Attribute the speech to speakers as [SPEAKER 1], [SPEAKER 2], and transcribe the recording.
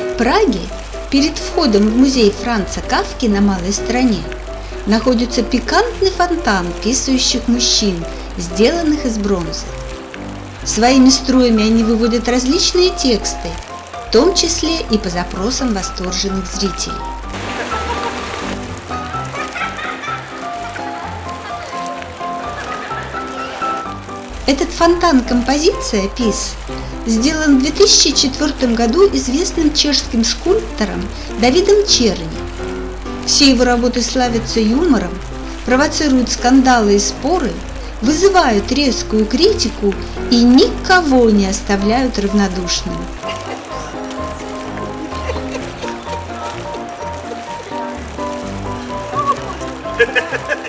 [SPEAKER 1] В Праге перед входом в музей Франца Кавки на Малой Стране находится пикантный фонтан писающих мужчин, сделанных из бронзы. Своими струями они выводят различные тексты, в том числе и по запросам восторженных зрителей. Этот фонтан-композиция «Пис» сделан в 2004 году известным чешским скульптором Давидом Черни. Все его работы славятся юмором, провоцируют скандалы и споры, вызывают резкую критику и никого не оставляют равнодушным.
[SPEAKER 2] Ha ha ha!